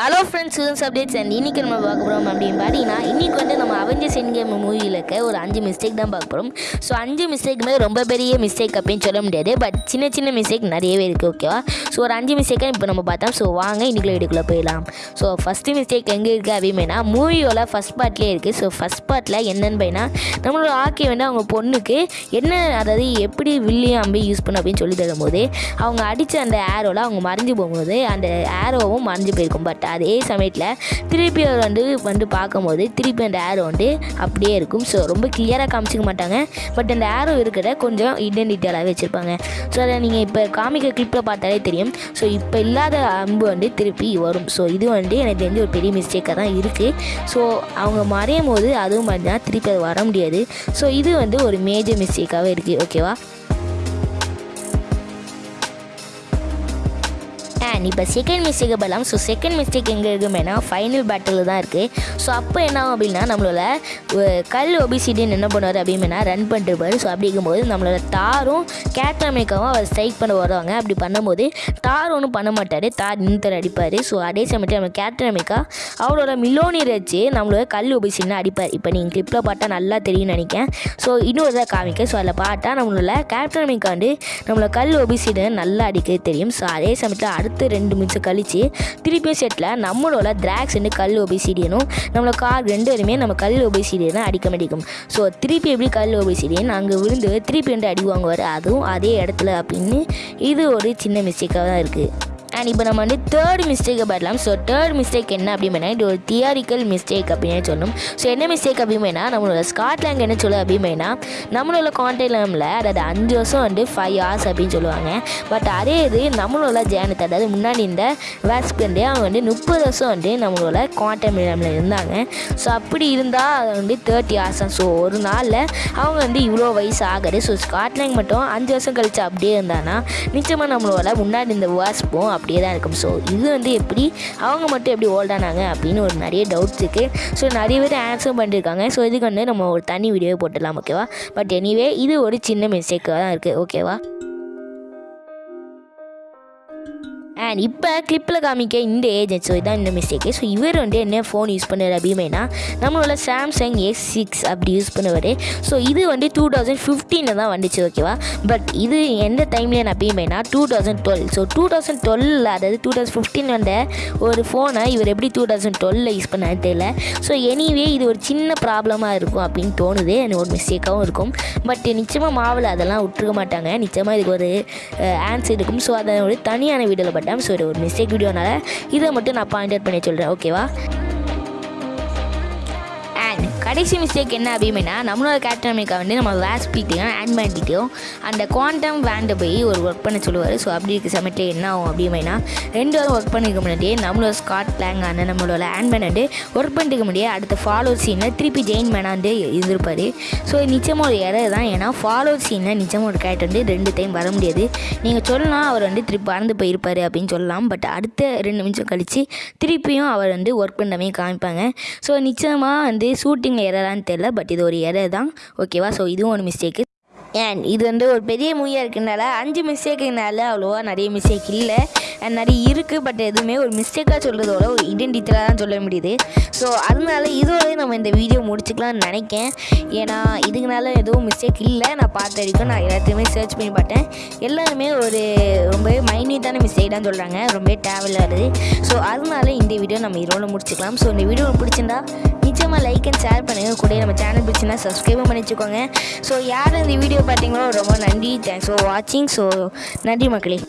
Hello friends students updates and இன்னைக்கு நம்ம பார்க்க போகிறோம் அப்படின்னு பார்த்தீங்கன்னா இன்னைக்கு வந்து நம்ம அவெஞ்சர்ஸ் என் கேம் மூவியில் இருக்க ஒரு அஞ்சு மிஸ்டேக் தான் பார்க்க போகிறோம் ஸோ அஞ்சு மிஸ்டேக்குமே ரொம்ப பெரிய மிஸ்டேக் அப்படின்னு சொல்ல முடியாது. பட் சின்ன சின்ன மிஸ்டேக் நிறையவே இருக்குது ஓகேவா ஸோ ஒரு அஞ்சு மிஸ்டேக்காக இப்போ நம்ம பார்த்தோம். ஸோ வாங்க இன்னைக்குள்ள வீட்டுக்குள்ளே போயிடலாம். ஸோ ஃபஸ்ட்டு மிஸ்டேக் எங்கே இருக்குது அப்படின்னா மூவியோட ஃபஸ்ட் பார்ட்லேயே இருக்குது ஸோ ஃபஸ்ட் பார்ட்டில் என்னன்னு பையனா நம்மளோட ஆக்கி வந்து அவங்க பொண்ணுக்கு என்ன அதாவது எப்படி வில்லியம் அம்பி யூஸ் பண்ண அப்படின்னு சொல்லி தரும்போது அவங்க அடித்த அந்த ஏரோவில் அவங்க மறைஞ்சு போகும்போது அந்த ஏரோவும் மறைஞ்சு போயிருக்கும். பட் அதே சமயத்தில் திருப்பி அவர் வந்து வந்து பார்க்கும்போது திருப்பி அந்த ஏரோ வந்து அப்படியே இருக்கும். ஸோ ரொம்ப கிளியராக காமிச்சிக்க மாட்டாங்க. பட் அந்த ஏரோ இருக்கிற கொஞ்சம் இடன் டீட்டெயிலாகவே வச்சுருப்பாங்க. ஸோ அதை நீங்கள் இப்போ காமிக்க கிளிப்பில் பார்த்தாலே தெரியும். ஸோ இப்போ இல்லாத அம்பு வந்து திருப்பி வரும். ஸோ இது வந்து எனக்கு தெரிஞ்ச ஒரு பெரிய மிஸ்டேக்காக தான் இருக்குது ஸோ அவங்க மறையும் போது அதுவும் பார்த்தீங்கன்னா திருப்பி அது வர முடியாது. ஸோ இது வந்து ஒரு மேஜர் மிஸ்டேக்காகவே இருக்குது ஓகேவா அண்ட் இப்போ செகண்ட் மிஸ்டேக்கை பண்ணலாம் ஸோ செகண்ட் மிஸ்டேக் எங்கே இருக்குமேனா ஃபைனல் பேட்டில் தான் இருக்குது ஸோ அப்போ என்ன ஆகும் அப்படின்னா நம்மளோட கல் ஒபிசிடின்னு என்ன பண்ணுவார் அப்படின்னா ரன் பண்ணிருப்பார் ஸோ அப்படி இருக்கும்போது நம்மளோட தாரும் கேப்டன் அமெரிக்காவும் அவர் ஸ்ட்ரைக் பண்ண வருவாங்க. அப்படி பண்ணும்போது தார் ஒன்றும் பண்ண மாட்டார். தார் நின்று அடிப்பார். ஸோ அதே சமயத்தில் நம்ம கேப்டன் அமெரிக்கா அவரோட மில்லோனியர் வச்சு நம்மளோட கல் ஒபிசிடின்னு அடிப்பார். இப்போ நீங்கள் கிளிப்பில் பார்த்தா நல்லா தெரியும்னு நினைக்கிறேன். ஸோ இன்னொரு தான் காமிக்க ஸோ அதில் பார்த்தா நம்மளோட கேப்டன் அமெரிக்கா வந்து நம்மளோட கல் ஒபிசிடன் நல்லா அடிக்க தெரியும். ஸோ அதே சமயத்தில் அடுத்த ரெண்டு நிமிஷம் கழிச்சு திருப்பியும் செட்டில் நம்மளோட திராக்ஸ் வந்து கல் ஒபிசிடியனும் நம்மளோட கார் ரெண்டு பேருமே நம்ம கல் ஒபிசிடியனை அடிக்க மாட்டேங்கும் ஸோ திருப்பி எப்படி கல் ஒபிசிடியன் அங்கே விழுந்து திருப்பி ரெண்டு அடி வாங்குவார். அதுவும் அதே இடத்துல அப்படின்னு இது ஒரு சின்ன மிஸ்டேக்காக தான் இருக்குது அண்ட் இப்போ நம்ம வந்து தேர்ட் மிஸ்டேக்கை பார்க்கலாம். ஸோ தேர்ட் மிஸ்டேக் என்ன அப்படின்னா இது ஒரு தியாரிக்கல் மிஸ்டேக் அப்படின்னு சொல்லணும் ஸோ என்ன மிஸ்டேக் அப்படின்னா நம்மளோட ஸ்காட்லாண்ட் என்ன சொல்லுது அப்படின்னா நம்மளோட கான்டெக்ட்ல அதாவது அஞ்சு வருஷம் வந்து ஃபைவ் ஹவர்ஸ் அப்படின்னு சொல்லுவாங்க. பட் அதே இது நம்மளோட ஜேனத்தை அதாவது முன்னாடி இந்த வேஸ்க்கு வந்து அவங்க வந்து முப்பது வருஷம் வந்து நம்மளோட குவாண்டம் இருந்தாங்க. ஸோ அப்படி இருந்தால் அது வந்து தேர்ட்டி ஹவர்ஸ் தான். ஸோ ஒரு நாளில் அவங்க வந்து இவ்வளோ வயசு ஆகுது. ஸோ ஸ்காட்லாண்ட் மட்டும் அஞ்சு வருஷம் கழிச்சு அப்படியே இருந்தானா நிச்சயமாக நம்மளோட முன்னாடி இந்த வேஸ்பும் அப்படியே தான் இருக்கும். ஸோ இது வந்து எப்படி அவங்க மட்டும் எப்படி ஓல்டானாங்க அப்படின்னு ஒரு நிறைய டவுட்ஸ் இருக்குது ஸோ நிறைய பேர் ஆன்சர் பண்ணியிருக்காங்க ஸோ இதுக்கு வந்து நம்ம ஒரு தனி வீடியோ போட்டுடலாம் ஓகேவா பட் எனிவே இது ஒரு சின்ன மிஸ்டேக்காக தான் இருக்குது ஓகேவா அண்ட் இப்போ கிளிப்பில் காமிக்க இந்த ஏஜென்ட் ஸோ இதான் இந்த மிஸ்டேக்கு ஸோ இவர் வந்து என்ன ஃபோன் யூஸ் பண்ணுறாரு அப்படின்னா நம்மளோட சாம்சங் எஸ் சிக்ஸ் அப்படி யூஸ் பண்ணுவார். ஸோ இது வந்து டூ தௌசண்ட் ஃபிஃப்டீனில் தான் வந்துச்சு ஓகேவா பட் இது எந்த டைம்லேன்னு அப்படின்னா two thousand twelve so two thousand twelve அதாவது டூ தௌசண்ட் ஃபிஃப்டீன் வந்த ஒரு ஃபோனை இவர் எப்படி டூ தௌசண்ட் டுவெலில் யூஸ் பண்ணான்னு தெரியல. ஸோ எனிவே இது ஒரு சின்ன ப்ராப்ளமாக இருக்கும் அப்படின்னு தோணுது. எனக்கு ஒரு மிஸ்டேக்காகவும் இருக்கும். பட் நிச்சயமாக மாவில் அதெல்லாம் விட்டுருக்க மாட்டாங்க. நிச்சயமாக இதுக்கு ஒரு ஆன்சர் இருக்கும். ஸோ அதை ஒரு தனியான வீடியோவில் பட்டேன் ஸோ இது ஒரு மிஸ்டேக் வீடியோனால இதை மட்டும் நான் பாயிண்ட் அவுட் பண்ணி சொல்கிறேன் ஓகேவா கடைசி மிஸ்டேக் என்ன அப்படின்னா நம்மளோட கேப்டன் அமெரிக்கா வந்து நம்ம வேஸ் பீட்டையும் அண்ட் பேண்டிட்டையும் அந்த குவாண்டம் வேண்டை போய் ஒரு ஒர்க் பண்ண சொல்லுவார். ஸோ அப்படி இருக்க சமயத்தில் என்ன ஆகும் அப்படின்னா ரெண்டு வாரம் ஒர்க் பண்ணிக்க முன்னாடியே நம்மளோட ஸ்காட் பிளாங் ஆன நம்மளோட ஆன் மேன் வந்து ஒர்க் பண்ணிக்க முடியாது அடுத்த ஃபாலோ சீனில் திருப்பி ஜெயின் மேனாக வந்து இருந்திருப்பார். ஸோ நிச்சயமாக ஒரு எரர் தான். ஏன்னா ஃபாலோ சீனில் நிச்சயமாக ஒரு கேரக்டர் வந்து ரெண்டு டைம் வர முடியாது. நீங்கள் சொல்லலாம் அவர் வந்து திருப்பி பறந்து போயிருப்பார் அப்படின்னு சொல்லலாம். பட் அடுத்த ரெண்டு நிமிஷம் கழித்து திருப்பியும் அவர் வந்து ஒர்க் பண்ணாமே காமிப்பாங்க. ஸோ நிச்சயமாக வந்து ஷூட்டிங்கில் எரரான்னு தெரில பட் இது ஒரு எரர் தான். ஓகேவா ஸோ இதுவும் ஒரு மிஸ்டேக்கு ஏன் இது வந்து ஒரு பெரிய மூவியாக இருக்குனால அஞ்சு மிஸ்டேக்குனால அவ்வளோவா நிறைய மிஸ்டேக் இல்லை. அண்ட் நிறைய இருக்குது பட் எதுவுமே ஒரு மிஸ்டேக்காக சொல்கிறதோட ஒரு ஐடென்டிட்டியாக தான் சொல்ல முடியுது. ஸோ அதனால இதோடய நம்ம இந்த வீடியோ முடிச்சுக்கலாம்னு நினைக்கேன். ஏன்னா இதுக்குனால எதுவும் மிஸ்டேக் இல்லை. நான் பார்த்த வரைக்கும் நான் எல்லாத்தையுமே சர்ச் பண்ணி பார்த்தேன். எல்லாருமே ஒரு ரொம்பவே மைன்யூட்டான மிஸ்டேக் தான் சொல்கிறாங்க ரொம்பவே தேவையில்லாது ஸோ அதனால இந்த வீடியோ நம்ம இதோட முடிச்சுக்கலாம். ஸோ இந்த வீடியோ பிடிச்சிருந்தா நிச்சயமாக லைக் அண்ட் ஷேர் பண்ணுங்கள் கூட நம்ம சேனல் பிடிச்சுன்னா சப்ஸ்கிரைபும் பண்ணி வச்சுக்கோங்க ஸோ யார் இந்த வீடியோ பார்த்தீங்களோ ரொம்ப நன்றி. தேங்க்ஸ் ஃபார் வாட்சிங் ஸோ நன்றி மக்களே.